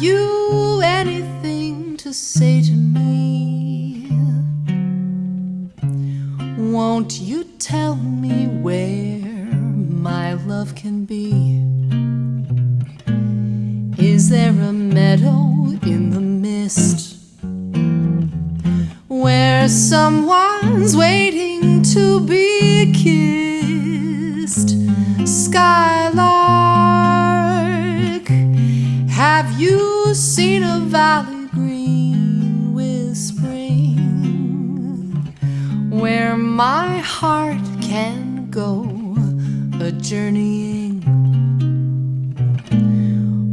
you anything to say to me? Won't you tell me where my love can be? Is there a meadow in the mist where someone's waiting to be kissed? Valley green with spring where my heart can go a journeying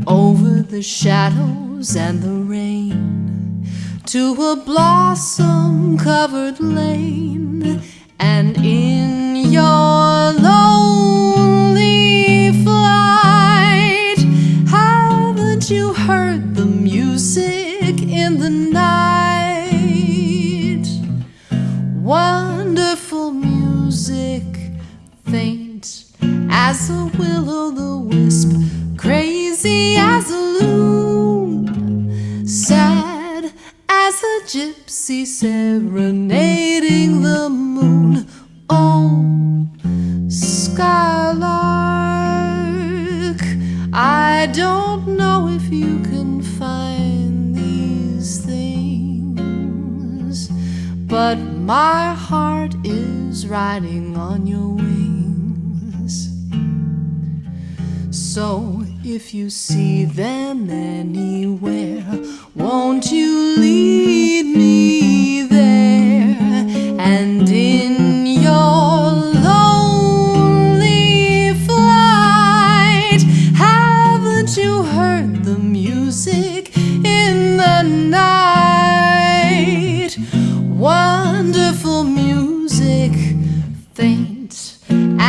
over the shadows and the rain to a blossom covered lane wonderful music faint as a will-o'-the-wisp crazy as a loon sad as a gypsy serenading the moon. Oh skylark i don't know if you can but my heart is riding on your wings so if you see them anywhere, won't you lead me there? And in your lonely flight, haven't you heard the music in the night?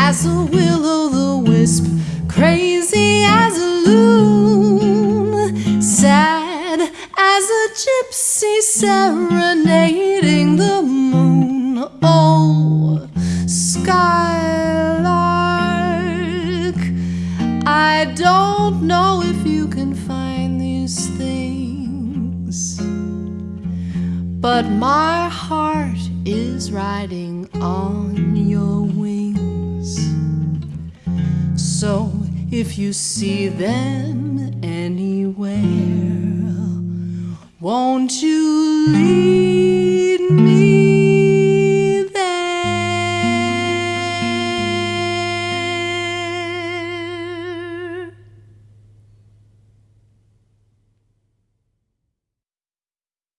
As a will-o'-the-wisp crazy as a loon, sad as a gypsy serenading the moon. Oh, skylark, I don't know if you can find these things, but my heart is riding on your wings. So if you see them anywhere, won't you lead